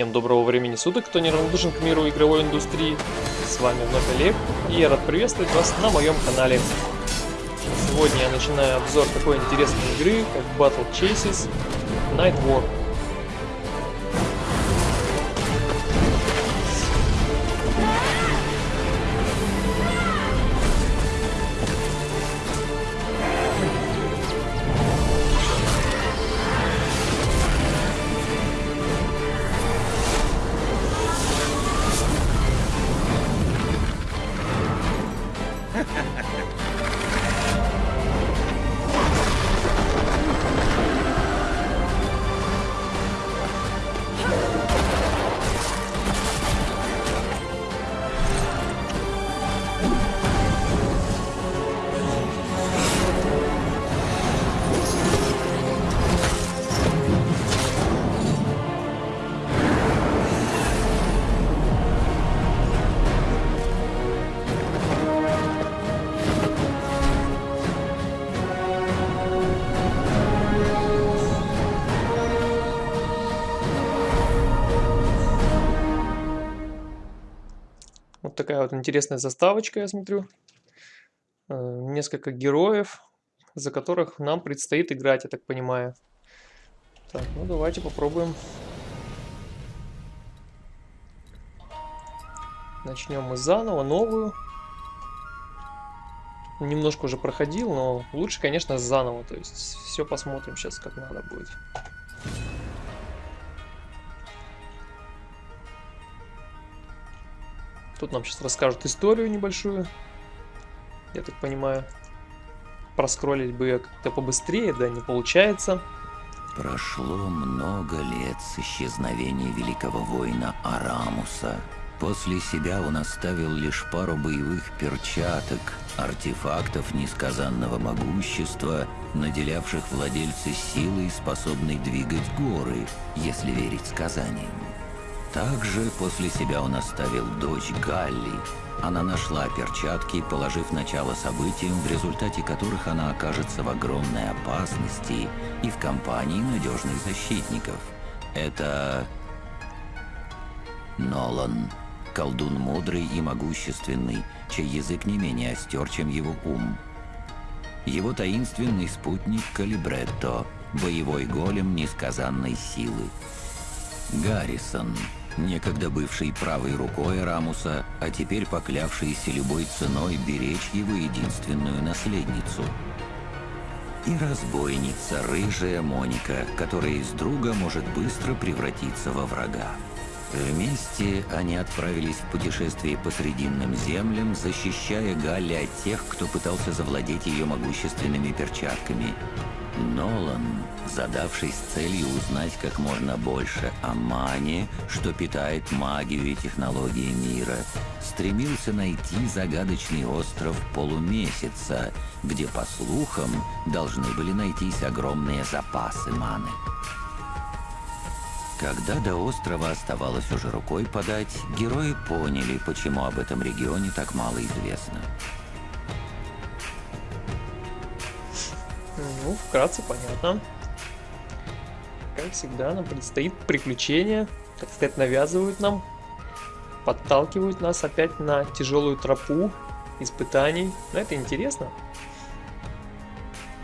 Всем доброго времени суток, кто неравнодушен к миру игровой индустрии. С вами вновь Олег, и я рад приветствовать вас на моем канале. Сегодня я начинаю обзор такой интересной игры, как Battle Chases Night War. Такая вот интересная заставочка, я смотрю. Э, Несколько героев, за которых нам предстоит играть, я так понимаю. Так, ну давайте попробуем. Начнем мы заново, новую. Немножко уже проходил, но лучше, конечно, заново. То есть все посмотрим сейчас, как надо будет. Тут нам сейчас расскажут историю небольшую. Я так понимаю. Проскроллить бы ее как-то побыстрее, да не получается. Прошло много лет с исчезновения великого воина Арамуса. После себя он оставил лишь пару боевых перчаток, артефактов несказанного могущества, наделявших владельца силой, способной двигать горы, если верить сказаниям. Также после себя он оставил дочь Галли. Она нашла перчатки, положив начало событиям, в результате которых она окажется в огромной опасности и в компании надежных защитников. Это... Нолан. Колдун мудрый и могущественный, чей язык не менее остер, чем его ум. Его таинственный спутник Калибретто, боевой голем несказанной силы. Гаррисон некогда бывший правой рукой Рамуса, а теперь поклявшийся любой ценой беречь его единственную наследницу. И разбойница, рыжая Моника, которая из друга может быстро превратиться во врага. Вместе они отправились в путешествие по Срединным землям, защищая Галли от тех, кто пытался завладеть ее могущественными перчатками. Нолан, задавшись целью узнать как можно больше о мане, что питает магию и технологии мира, стремился найти загадочный остров Полумесяца, где, по слухам, должны были найтись огромные запасы маны. Когда до острова оставалось уже рукой подать, герои поняли, почему об этом регионе так мало известно. Ну, вкратце понятно. Как всегда, нам предстоит приключение. Так сказать, навязывают нам. Подталкивают нас опять на тяжелую тропу испытаний. Но это интересно.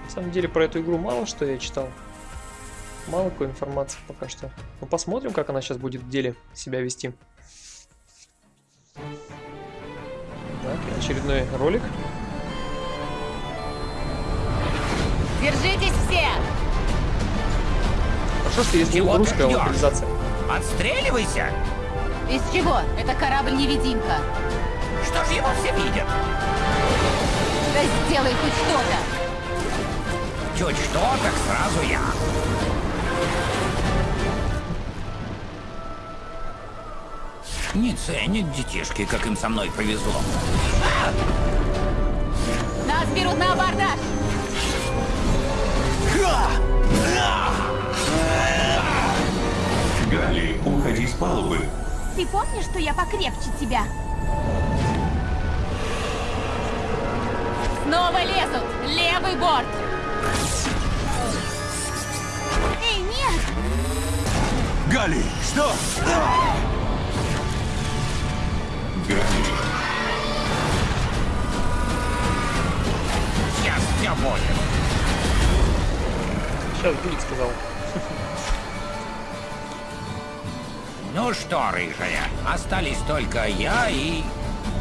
На самом деле, про эту игру мало что я читал. Мало какой информации пока что. Ну, посмотрим, как она сейчас будет в деле себя вести. Так, очередной ролик. Держитесь все! Хорошо, что есть Чего ты русская локализация. Отстреливайся! Из чего? Это корабль-невидимка. Что ж его все видят? Да сделай хоть что-то! Чуть что, так сразу я. Не ценят детишки, как им со мной повезло. Нас берут на абордаж! Галли, уходи с палубы. Ты помнишь, что я покрепче тебя? Снова лезут! Левый борт! Гали, что? Гали, Я все понял. Сейчас будет, сказал. Ну что, рыжая, остались только я и...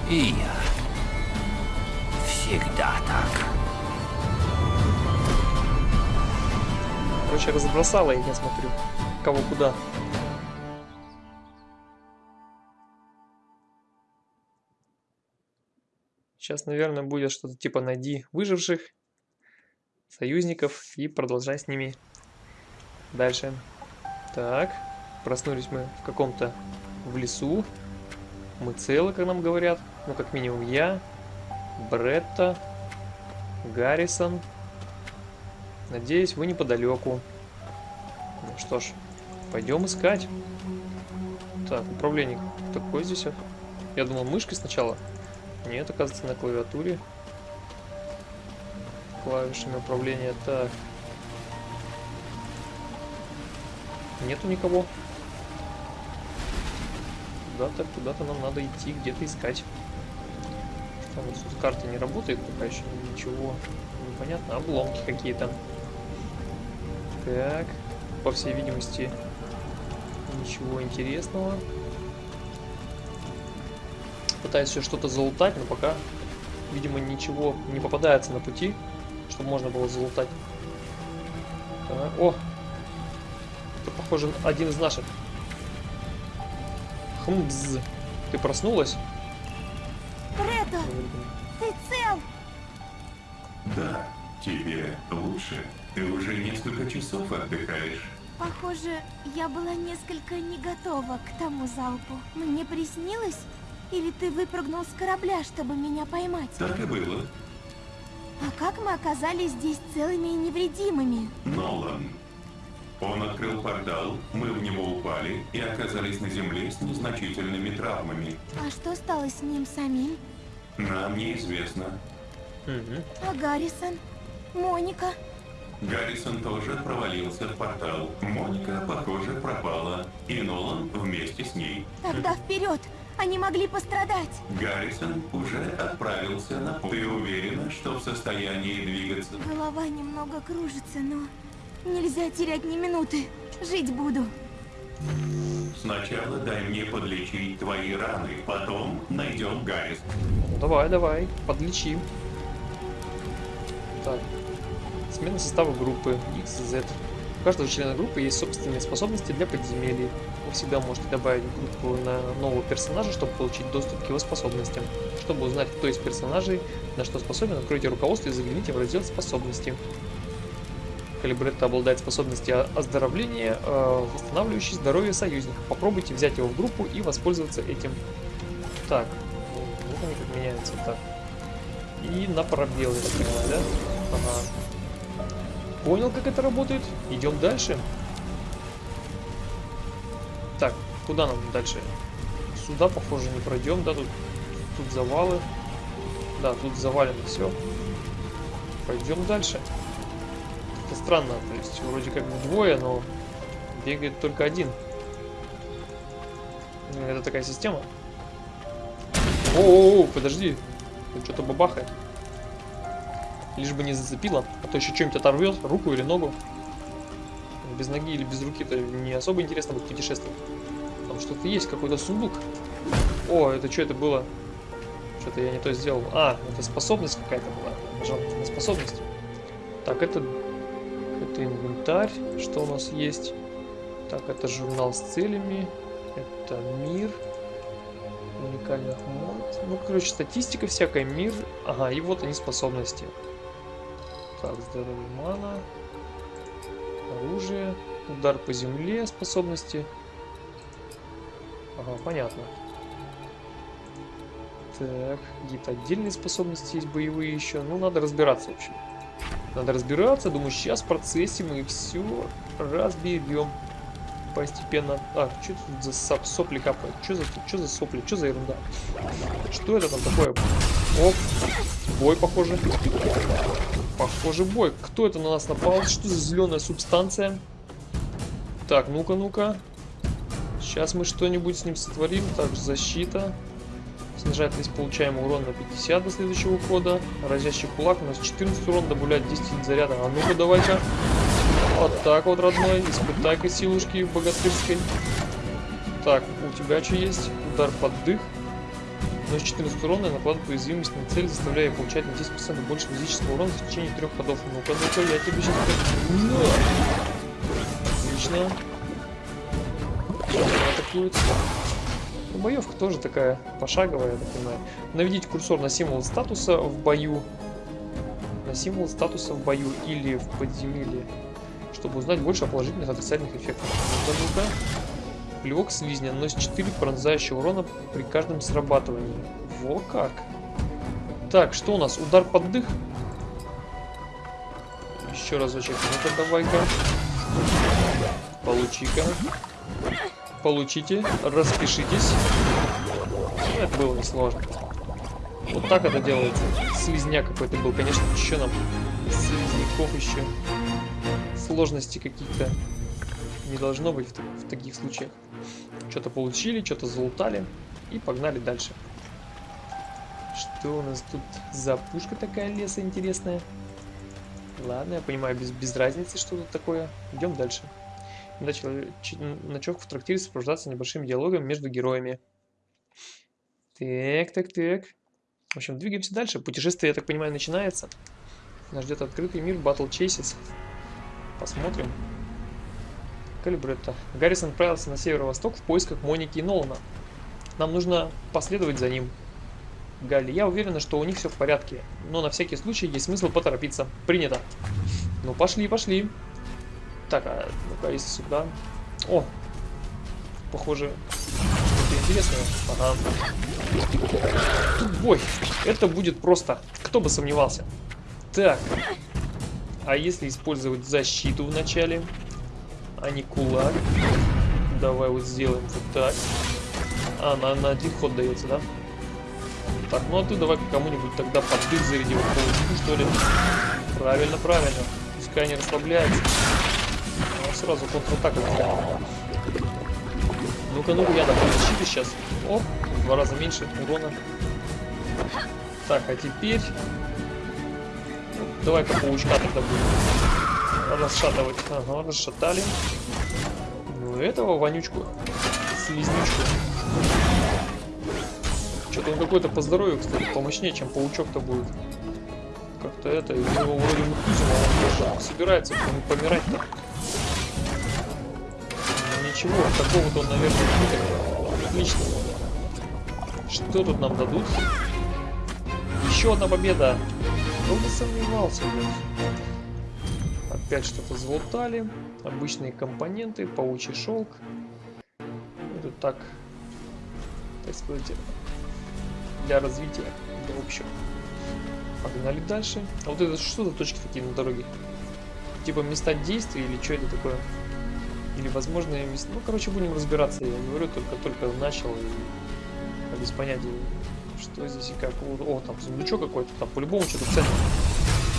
и я. Всегда так. Короче, разбросала их, я смотрю. Кого куда. Сейчас, наверное, будет что-то типа найди выживших союзников и продолжай с ними дальше. Так, проснулись мы в каком-то в лесу. Мы целы, как нам говорят. Ну, как минимум я, Бретта, Гаррисон. Надеюсь, вы неподалеку. Ну что ж, пойдем искать. Так, управление такое здесь. Я думал мышкой сначала. Нет, оказывается, на клавиатуре. Клавишами управления. Так. Нету никого. Куда-то, куда-то нам надо идти, где-то искать. У нас тут карта не работает пока еще ничего. Непонятно. Обломки какие-то. Так. По всей видимости, ничего интересного. Пытаюсь все что-то залутать, но пока, видимо, ничего не попадается на пути, чтобы можно было залутать. Так, о! Это, похоже, один из наших. Хмбз. Ты проснулась? Редо, ты цел? да, тебе лучше. Ты уже несколько часов отдыхаешь. Похоже, я была несколько не готова к тому залпу. Мне приснилось? Или ты выпрыгнул с корабля, чтобы меня поймать? Так и было. А как мы оказались здесь целыми и невредимыми? Нолан. Он открыл портал, мы в него упали и оказались на земле с незначительными травмами. А что стало с ним самим? Нам неизвестно. А Гаррисон? Моника? Гаррисон тоже провалился в портал. Моника, похоже, пропала. И Нолан вместе с ней. Тогда вперед! Они могли пострадать! Гаррисон уже отправился на путь. Ты уверена, что в состоянии двигаться? Голова немного кружится, но нельзя терять ни минуты. Жить буду. Сначала дай мне подлечить твои раны, потом найдем Гаррис. Ну, давай, давай, подлечим. Так. Смена состава группы X, Z. У каждого члена группы есть собственные способности для подземелий. Вы всегда можете добавить в группу на нового персонажа, чтобы получить доступ к его способностям. Чтобы узнать, кто из персонажей на что способен, откройте руководство и загляните в раздел способности. Калибретто обладает способностью оздоровления, э, восстанавливающей здоровье союзников. Попробуйте взять его в группу и воспользоваться этим. Так, вот они как меняются. Так. И на пробел, я так понимаю, да? Ага. Понял, как это работает? Идем дальше. Так, куда нам дальше? Сюда, похоже, не пройдем, да? Тут, тут завалы. Да, тут завалено все. Пойдем дальше. Это странно, то есть вроде как двое, но бегает только один. Ну, Это такая система. О, подожди. Тут что-то бабахает. Лишь бы не зацепило, а то еще что-нибудь оторвет, руку или ногу. Без ноги или без руки это не особо интересно будет путешествовать. Там что-то есть, какой-то сундук. О, это что это было? Что-то я не то сделал. А, это способность какая-то была. Нажал на способность. Так, это... Это инвентарь. Что у нас есть? Так, это журнал с целями. Это мир. Уникальных мод. Ну, короче, статистика всякая, мир. Ага, и вот они способности. Так, здоровье мана. Оружие. Удар по земле способности. Ага, понятно. Так, какие-то отдельные способности есть, боевые еще. Ну, надо разбираться, в общем. Надо разбираться. Думаю, сейчас в процессе мы все разберем. Постепенно. А, что тут за соп сопли капают? Что за, что за сопли? Что за ерунда? Что это там такое? Оп. Бой, похоже. Похоже, бой. Кто это на нас напал? Что за зеленая субстанция? Так, ну-ка, ну-ка. Сейчас мы что-нибудь с ним сотворим. Также защита. Снижает весь получаемый урон на 50 до следующего хода. Разящий кулак у нас 14 урон, добавляет 10 заряда. А ну-ка давай-ка. Вот так вот, родной. Испытай-ка силушки богатырской. Так, у тебя что есть? Удар под дых. Наносит 14 урона и накладывает уязвимость на цель, заставляя получать на 10% больше физического урона в течение трех ходов. Ну-ка, ну-ка, я тебе сейчас... На! Отлично. Атакует. Ну, боевка тоже такая пошаговая, я так понимаю. Наведите курсор на символ статуса в бою. На символ статуса в бою или в подземелье. Чтобы узнать больше о положительных отрицательных эффектах. Ну-ка, ну-ка. Плевок слизня наносит 4 пронзающего урона при каждом срабатывании. Во как. Так, что у нас? Удар под дых. Еще разочек. Ну-ка, давай-ка. Получи-ка. Получите. Распишитесь. Это было несложно. Вот так это делается. Слизняк какой-то был. Конечно, еще нам слизняков еще. Сложности каких-то не должно быть в, в таких случаях. Что-то получили, что-то залутали и погнали дальше. Что у нас тут за пушка такая леса интересная? Ладно, я понимаю, без, без разницы, что тут такое. Идем дальше. Начал ночевка в трактире сопровождаться небольшим диалогом между героями. Так, так, так. В общем, двигаемся дальше. Путешествие, я так понимаю, начинается. Нас ждет открытый мир Battle Chases. Посмотрим. Калибретто. Гаррисон отправился на северо-восток в поисках Моники и Нолана. Нам нужно последовать за ним. Галли, я уверена, что у них все в порядке, но на всякий случай есть смысл поторопиться. Принято. Ну, пошли, пошли. Так, а ну-ка, если сюда... О! Похоже, что-то интересное. Ага. Тут бой. Это будет просто. Кто бы сомневался. Так. А если использовать защиту в начале? А не кулак. Давай вот сделаем вот так. А, на, на один ход дается, да? Так, ну а ты давай кому-нибудь тогда под дых заряди вот паутину, что ли. Правильно, правильно. Пускай не расслабляется. Ну, сразу контратаку. Ну-ка, ну-ка, я добавлю защиты сейчас. Оп, в два раза меньше урона. Так, а теперь... Давай-ка паучка тогда будет расшатывать. Ага, расшатали. Ну, этого вонючку. Слизнючку. Что-то он какой-то по здоровью, кстати, помощнее, чем паучок-то будет. Как-то это, его вроде мутузим, а он собирается помирать-то. Ну, ничего, такого-то он, наверное, будет. Отлично. Что тут нам дадут? Еще одна победа. Кто бы сомневался, блядь. Опять что-то залутали. Обычные компоненты, паучий шелк. Это так, так сказать, для развития, для общего. Погнали дальше. А вот это что за точки такие на дороге? Типа места действия или что это такое? Или возможные места... Ну, короче, будем разбираться. Я говорю, только-только начал и без понятия, что здесь и как. О, там сундучок какой-то, там по-любому что-то ценное.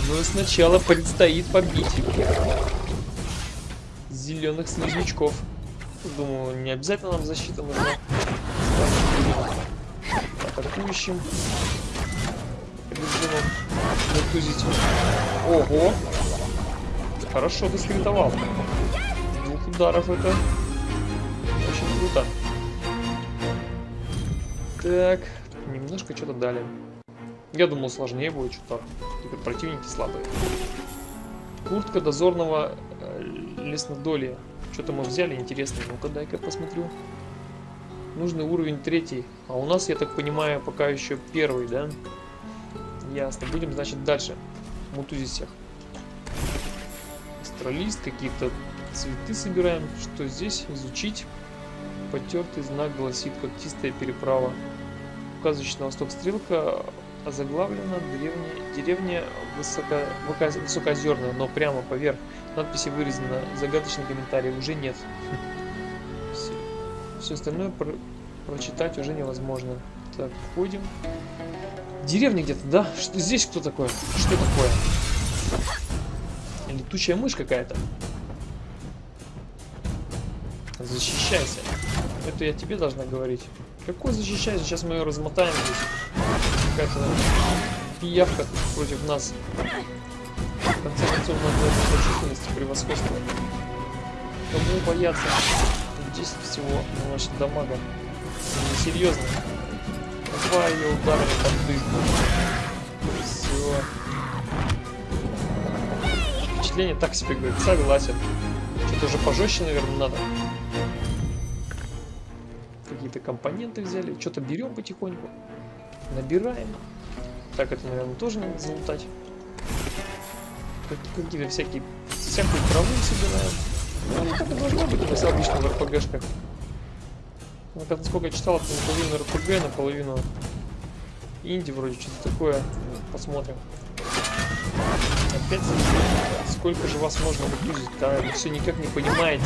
Но сначала предстоит побить зеленых слизнячков. Думаю, не обязательно нам защита нужна. Атакующим. Режимом натузить. Ого! Хорошо ты скритовал. Двух ударов это очень круто. Так, немножко что-то дали. Я думал сложнее будет что-то. Теперь противники слабые. Куртка дозорного э, леснодолия. Что-то мы взяли интересно. Ну-ка, дай-ка посмотрю. Нужный уровень третий. А у нас, я так понимаю, пока еще первый, да? Ясно. Будем, значит, дальше. Мутузить всех. Астролист, какие-то цветы собираем. Что здесь? Изучить. Потертый знак гласит когтистая переправа. Указывающий восток стрелка озаглавлена деревня, деревня высоко, высокоозерная, но прямо поверх надписи вырезано загадочный комментарий уже нет. Все, все остальное про, прочитать уже невозможно. Так, входим. Деревня где-то, да? Что здесь кто такой? Что такое? Летучая мышь какая-то. Защищайся. Это я тебе должна говорить. Какой защищайся? Сейчас мы ее размотаем здесь. Какая-то пиявка против нас. В конце концов, быть численности превосходства. Кому бояться? 10 всего, ну, значит, дамага. Несерьезно. Два ее ударами под дых. Все. Впечатление так себе говорит, согласен. Что-то уже пожестче, наверное, надо. Какие-то компоненты взяли. Что-то берем потихоньку. Набираем. Так, это, наверное, тоже надо залутать. Как- Какие-то всякие... Всякую траву собираем. Ну, так и должно быть нас обычно в РПГшках. Ну, как- насколько я читал, это наполовину РПГ, наполовину инди вроде, что-то такое. Посмотрим. Опять сколько же вас можно мутузить, да? Вы все никак не понимаете.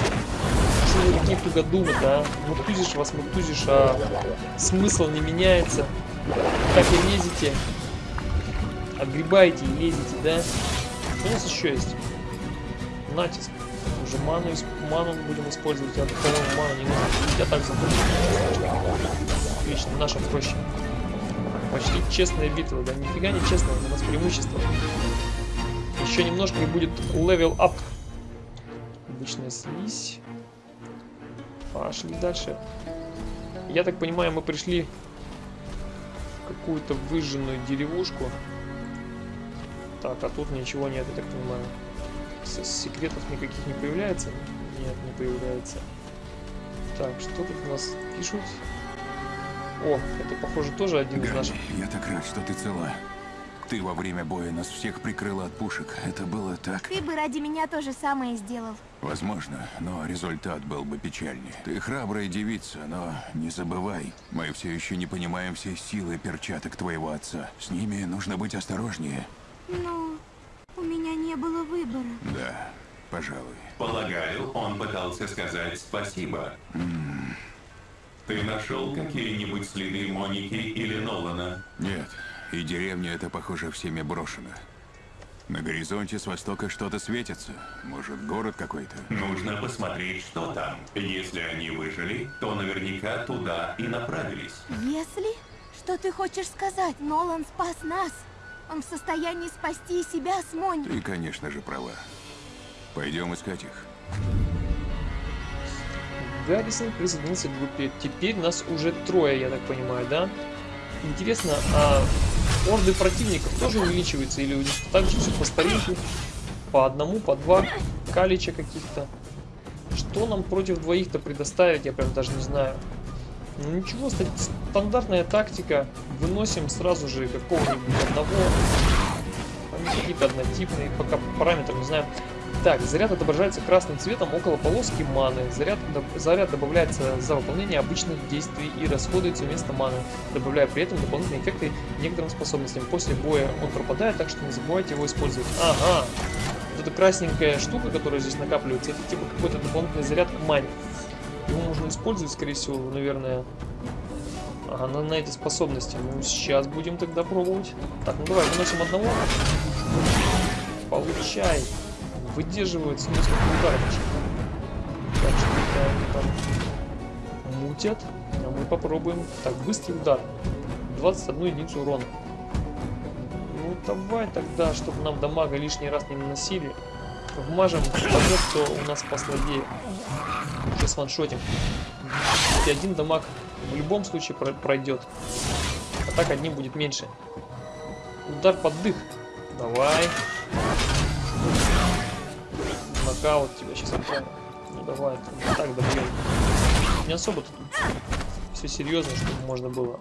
Что вы такие тугодумы, да? Мутузишь вас, мутузишь, а смысл не меняется. Так и лезете. Отгребаете и лезете, да? Что у нас еще есть? Натиск. Уже ману, ману будем использовать. Я, по-моему, ману не нужно. Я так забыл. Отлично, наша проще. Почти честная битва, да нифига не честная, у нас преимущество. Еще немножко и будет level up. Обычная слизь. Пошли дальше. Я так понимаю, мы пришли какую-то выжженную деревушку. Так, а тут ничего нет, я так понимаю. С- секретов никаких не появляется? Нет, не появляется. Так, что тут у нас пишут? О, это похоже тоже один из Ганни, наших. я так рад, что ты цела. Ты во время боя нас всех прикрыла от пушек. Это было так... Ты бы ради меня то же самое сделал. Возможно, но результат был бы печальнее. Ты храбрая девица, но не забывай, мы все еще не понимаем всей силы перчаток твоего отца. С ними нужно быть осторожнее. Ну, у меня не было выбора. Да, пожалуй. Полагаю, он пытался сказать спасибо. Ты нашел какие-нибудь следы Моники или Нолана? Нет, и деревня эта, похоже, всеми брошена. На горизонте с востока что-то светится. Может, город какой-то? Нужно посмотреть, что там. Если они выжили, то наверняка туда и направились. Если? Что ты хочешь сказать? Нолан спас нас. Он в состоянии спасти и себя с Монь. Ты, конечно же, права. Пойдем искать их. Гаррисон присоединился к группе. Теперь нас уже трое, я так понимаю, да? Интересно, а орды противников тоже увеличиваются или у них так же все по старинке? По одному, по два калича каких-то. Что нам против двоих-то предоставить, я прям даже не знаю. Ну ничего, ста- стандартная тактика. Выносим сразу же какого-нибудь одного. Они какие-то однотипные, пока параметры не знаю. Так, заряд отображается красным цветом около полоски маны. Заряд, доб- заряд добавляется за выполнение обычных действий и расходуется вместо маны, добавляя при этом дополнительные эффекты некоторым способностям. После боя он пропадает, так что не забывайте его использовать. Ага, вот эта красненькая штука, которая здесь накапливается, это типа какой-то дополнительный заряд к мане. Его можно использовать, скорее всего, наверное, ага, на, на эти способности. Ну, сейчас будем тогда пробовать. Так, ну давай, выносим одного. Получай. Выдерживают с несколько ударов. Так что да, они там мутят. А мы попробуем. Так, быстрый удар. 21 единицу урона. Ну давай тогда, чтобы нам дамага лишний раз не наносили. Вмажем того, кто у нас послабее. Сейчас ваншотим. И один дамаг в любом случае про- пройдет. А так одним будет меньше. Удар под дых. Давай. Нокаут тебя сейчас. Ну давай, там, так добьем. Не особо тут все серьезно, чтобы можно было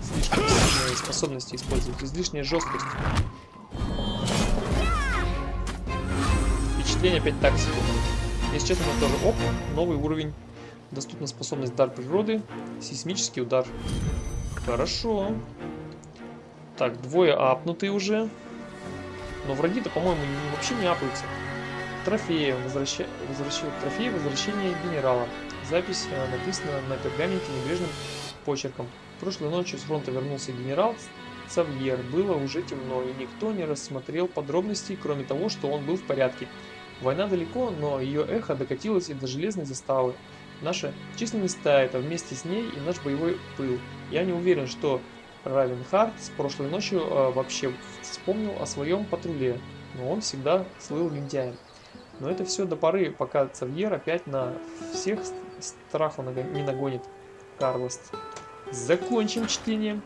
слишком сильные способности использовать. Излишняя жесткость. Впечатление опять так себе. Если честно, это тоже оп, новый уровень. Доступна способность дар природы, сейсмический удар. Хорошо. Так, двое апнутые уже. Но враги-то, по-моему, вообще не апаются. Трофеи. Возвраща... Возвращают трофеи возвращения генерала. Запись э, написана на пергаменте небрежным почерком. Прошлой ночью с фронта вернулся генерал Савьер. Было уже темно, и никто не рассмотрел подробностей, кроме того, что он был в порядке. Война далеко, но ее эхо докатилось и до железной заставы. наша численность стает, а вместе с ней и наш боевой пыл. Я не уверен, что Равенхард с прошлой ночью э, вообще вспомнил о своем патруле, но он всегда слыл лентяем. Но это все до поры, пока Цавьер опять на всех страху не нагонит Карлос. Закончим чтение.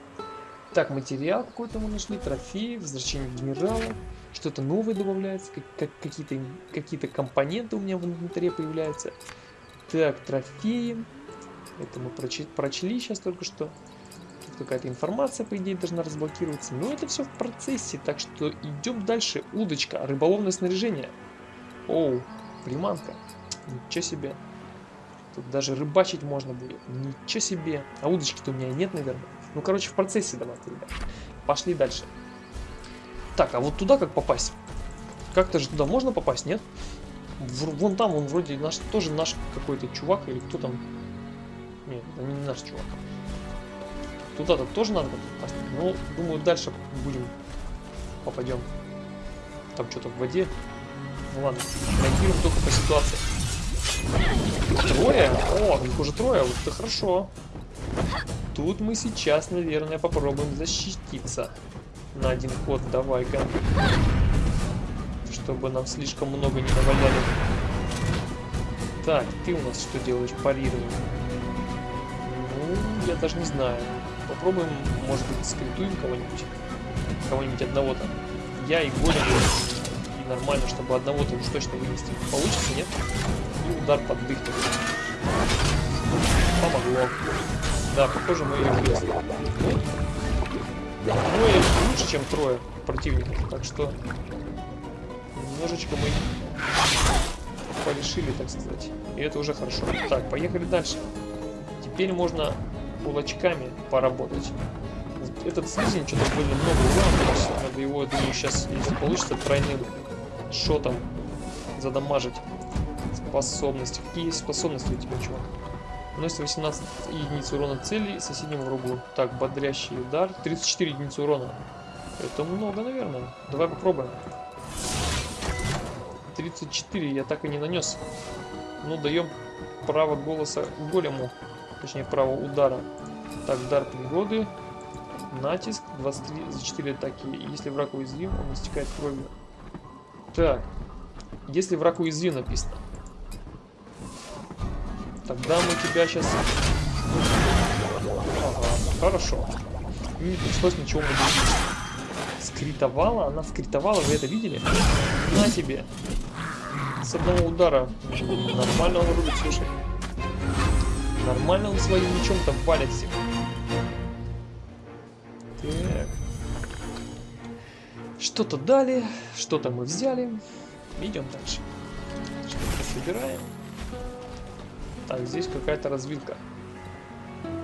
Так, материал какой-то мы нашли, трофеи, возвращение генерала, что-то новое добавляется, как, как какие-то какие компоненты у меня в инвентаре появляются. Так, трофеи. Это мы прочли, прочли сейчас только что. Какая-то информация, по идее, должна разблокироваться. Но это все в процессе, так что идем дальше. Удочка, рыболовное снаряжение. Оу, приманка. Ничего себе. Тут даже рыбачить можно будет. Ничего себе. А удочки-то у меня нет, наверное. Ну, короче, в процессе давайте, ребят. Пошли дальше. Так, а вот туда как попасть? Как-то же туда можно попасть, нет? Вон там, он вроде наш, тоже наш какой-то чувак, или кто там? Нет, это не наш чувак. Туда-то тоже надо попасть. Ну, думаю, дальше будем попадем. Там что-то в воде. Ну ладно, реагируем только по ситуации. Трое? О, их уже трое, вот это хорошо. Тут мы сейчас, наверное, попробуем защититься. На один ход, давай-ка чтобы нам слишком много не наваляли. Так, ты у нас что делаешь? Парирование. Ну, я даже не знаю. Попробуем, может быть, скритуем кого-нибудь. Кого-нибудь одного там. Я и Голем. Нормально, чтобы одного-то уж точно вынести. Получится, нет? И удар под дых. Помогло. Да, похоже, мы ее влезли. Ну, и лучше, чем трое противников. Так что немножечко мы порешили, так сказать. И это уже хорошо. Так, поехали дальше. Теперь можно кулачками поработать. Этот слизень что-то больно много урона Надо его, я думаю, сейчас, если получится, тройным шотом задамажить. Способности. Какие способности у тебя, чувак? Наносит 18 единиц урона цели соседнему врагу. Так, бодрящий удар. 34 единицы урона. Это много, наверное. Давай попробуем. 34 я так и не нанес. Ну, даем право голоса голему. Точнее, право удара. Так, дар пригоды. Натиск. 23 за 4 атаки. Если враг уязвим, он истекает кровью. Так. Если враг уязвим написано. Тогда мы тебя сейчас... Ага, хорошо. Не пришлось ничего мне Скритовала? Она скритовала, вы это видели? На тебе с одного удара. Нормально он рубит, слушай. Нормально он своим мечом там валит всех. Что-то дали, что-то мы взяли. Идем дальше. Что-то собираем. Так, здесь какая-то развилка.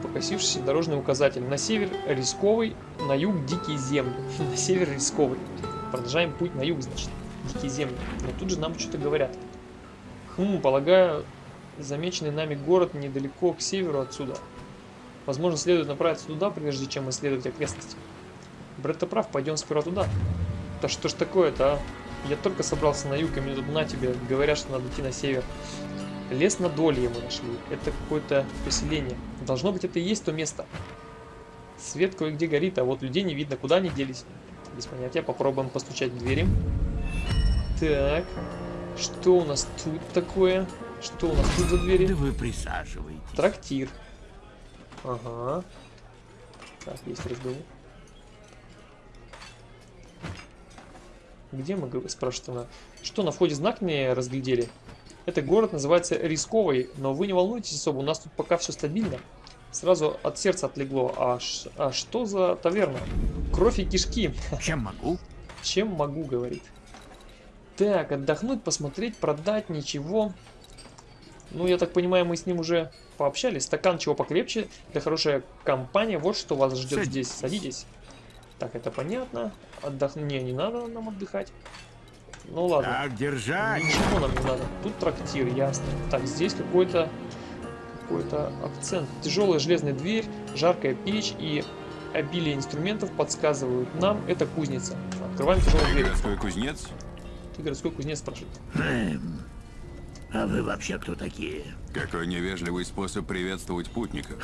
Покосившийся дорожный указатель. На север рисковый, на юг дикие земли. на север рисковый. Продолжаем путь на юг, значит дикие земли. Но тут же нам что-то говорят. Хм, полагаю, замеченный нами город недалеко к северу отсюда. Возможно, следует направиться туда, прежде чем исследовать окрестности. Бретто прав, пойдем сперва туда. Да что ж такое-то, а? Я только собрался на юг, и мне тут на тебе говорят, что надо идти на север. Лес на Долье мы нашли. Это какое-то поселение. Должно быть, это и есть то место. Свет кое-где горит, а вот людей не видно. Куда они делись? Без понятия. Попробуем постучать в двери. Так. Что у нас тут такое? Что у нас тут за двери? Да вы присаживайтесь. Трактир. Ага. Так, есть разговор. Где мы, спрашивает она. Что, на входе знак не разглядели? Этот город называется Рисковый, но вы не волнуйтесь особо, у нас тут пока все стабильно. Сразу от сердца отлегло. А, а что за таверна? Кровь и кишки. Чем могу? Чем могу, говорит. Так, отдохнуть, посмотреть, продать, ничего. Ну, я так понимаю, мы с ним уже пообщались. Стакан чего покрепче, для хорошая компания. Вот что вас ждет Садитесь. здесь. Садитесь. Так, это понятно. Отдох... Не, не надо нам отдыхать. Ну ладно. Так, держать. Ничего нам не надо. Тут трактир, ясно. Так, здесь какой-то какой-то акцент. Тяжелая железная дверь, жаркая печь и обилие инструментов подсказывают нам, это кузница. Открываем тяжелую дверь. Городской кузнец? Ты городской кузнец спрашивает. А вы вообще кто такие? Какой невежливый способ приветствовать путников.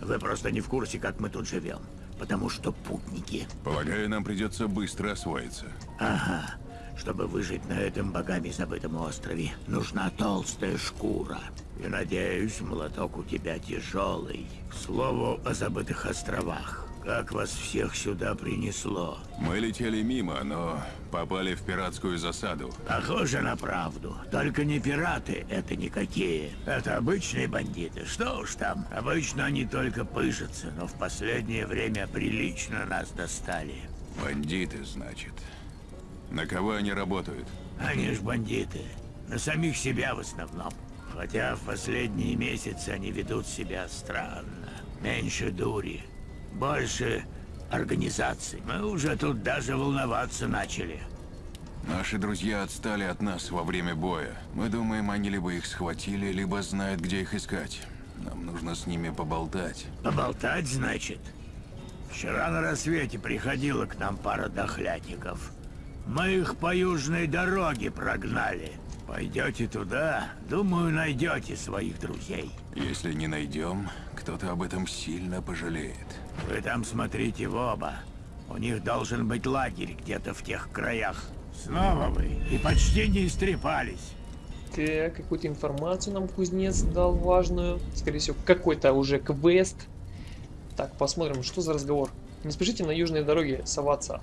Вы просто не в курсе, как мы тут живем. Потому что путники. Полагаю, нам придется быстро освоиться. Ага. Чтобы выжить на этом богами забытом острове, нужна толстая шкура. И надеюсь, молоток у тебя тяжелый. К слову о забытых островах. Как вас всех сюда принесло? Мы летели мимо, но попали в пиратскую засаду. Похоже на правду. Только не пираты, это никакие. Это обычные бандиты. Что уж там. Обычно они только пыжатся, но в последнее время прилично нас достали. Бандиты, значит. На кого они работают? Они ж бандиты. На самих себя в основном. Хотя в последние месяцы они ведут себя странно. Меньше дури. Больше организаций. Мы уже тут даже волноваться начали. Наши друзья отстали от нас во время боя. Мы думаем, они либо их схватили, либо знают, где их искать. Нам нужно с ними поболтать. Поболтать, значит? Вчера на рассвете приходила к нам пара дохлятников. Мы их по южной дороге прогнали. Пойдете туда, думаю, найдете своих друзей. Если не найдем, кто-то об этом сильно пожалеет. Вы там смотрите в оба. У них должен быть лагерь где-то в тех краях. Снова вы. И почти не истрепались. Так, какую-то информацию нам кузнец дал важную. Скорее всего, какой-то уже квест. Так, посмотрим, что за разговор. Не спешите на южной дороге соваться.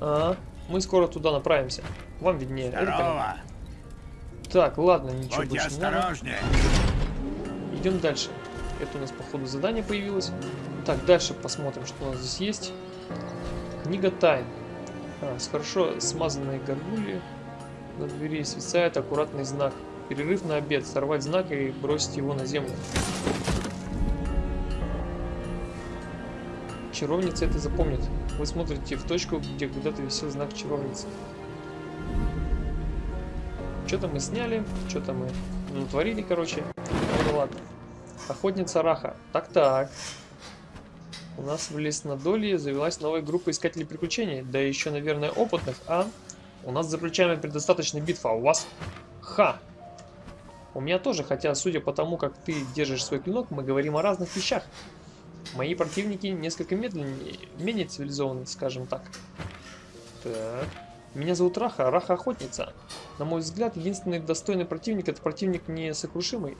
А, мы скоро туда направимся. Вам виднее. Здорово. Так, ладно, ничего Будьте больше не надо. осторожнее. Идем дальше. Это у нас, походу, задание появилось. Так, дальше посмотрим, что у нас здесь есть. Книга тайн. А, с хорошо смазанной горгульи на двери свисает аккуратный знак. Перерыв на обед. Сорвать знак и бросить его на землю. Чаровница это запомнит. Вы смотрите в точку, где когда-то висел знак чаровницы. Что-то мы сняли, что-то мы натворили, короче. Охотница Раха. Так-так. У нас в Леснодолье завелась новая группа искателей приключений. Да еще, наверное, опытных, а? У нас за плечами предостаточно битва, а у вас? Ха! У меня тоже, хотя, судя по тому, как ты держишь свой клинок, мы говорим о разных вещах. Мои противники несколько медленнее, менее цивилизованные, скажем так. Так. Меня зовут Раха, Раха Охотница. На мой взгляд, единственный достойный противник это противник несокрушимый.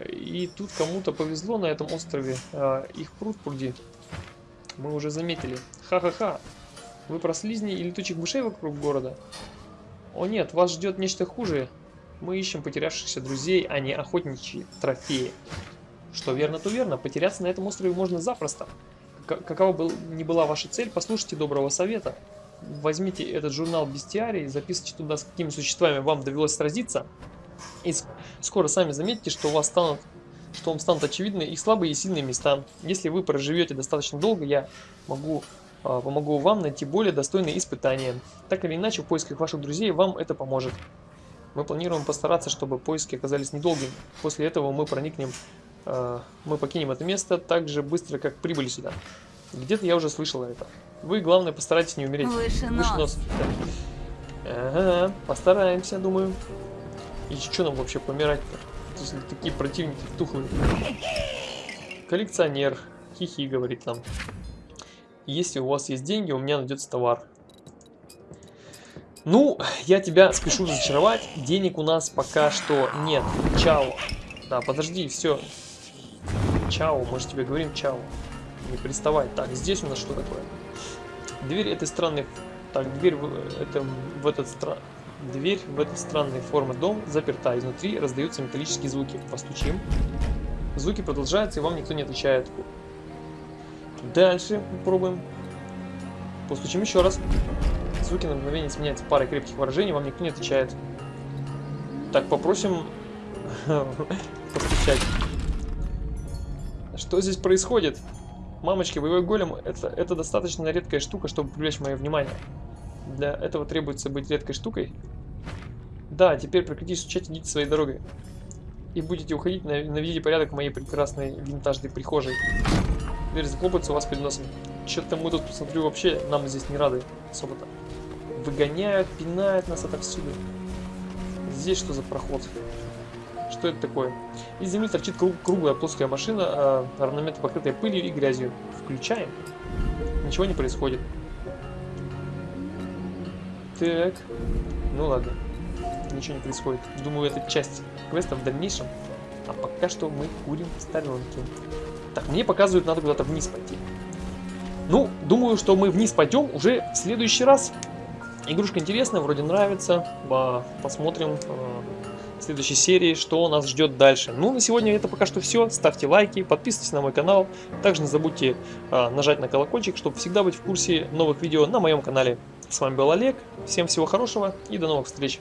И тут кому-то повезло на этом острове. а, Их пруд пруди. Мы уже заметили. Ха-ха-ха. Вы про слизней и летучих мышей вокруг города? О нет, вас ждет нечто хуже. Мы ищем потерявшихся друзей, а не охотничьи трофеи. Что верно, то верно. Потеряться на этом острове можно запросто. Какова был, не была ваша цель, послушайте доброго совета. Возьмите этот журнал Бестиарий, записывайте туда, с какими существами вам довелось сразиться. И с- скоро сами заметите, что у вас станут что вам станут очевидны их слабые и сильные места. Если вы проживете достаточно долго, я могу а, помогу вам найти более достойные испытания. Так или иначе, в поисках ваших друзей вам это поможет. Мы планируем постараться, чтобы поиски оказались недолгими. После этого мы проникнем, э, мы покинем это место так же быстро, как прибыли сюда. Где-то я уже слышала это. Вы, главное, постарайтесь не умереть. Выше нос. Да. Ага, постараемся, думаю. И что нам вообще помирать-то? Такие противники тухлые. Коллекционер. Хихи, говорит нам. Если у вас есть деньги, у меня найдется товар. Ну, я тебя спешу разочаровать. Денег у нас пока что нет. Чао. Да, подожди, все. Чао, мы же тебе говорим чао. Не приставай. Так, здесь у нас что такое? Дверь этой странной... Так, дверь в, это, в этот стра... Дверь в этой странной формы дом заперта. Изнутри раздаются металлические звуки. Постучим. Звуки продолжаются, и вам никто не отвечает. Дальше попробуем. Постучим еще раз. Звуки на мгновение сменяются парой крепких выражений, вам никто не отвечает. Так, попросим постучать. Что здесь происходит? Мамочки, боевой голем это, это достаточно редкая штука, чтобы привлечь мое внимание. Для этого требуется быть редкой штукой. Да, теперь прекратите стучать, идите своей дорогой. И будете уходить, на- наведите порядок в моей прекрасной винтажной прихожей. Дверь захлопается у вас перед носом. Что-то мы тут, посмотрю, вообще нам здесь не рады особо-то. Выгоняют, пинают нас отовсюду. здесь что за проход? Что это такое? Из земли торчит круг- круглая плоская машина, а равномерно покрытая пылью и грязью. Включаем. Ничего не происходит. Так. Ну ладно. Ничего не происходит. Думаю, это часть квеста в дальнейшем. А пока что мы курим сторонки. Так, мне показывают, надо куда-то вниз пойти. Ну, думаю, что мы вниз пойдем уже в следующий раз. Игрушка интересная, вроде нравится. Посмотрим э, в следующей серии, что нас ждет дальше. Ну, на сегодня это пока что все. Ставьте лайки, подписывайтесь на мой канал. Также не забудьте э, нажать на колокольчик, чтобы всегда быть в курсе новых видео на моем канале. С вами был Олег. Всем всего хорошего и до новых встреч.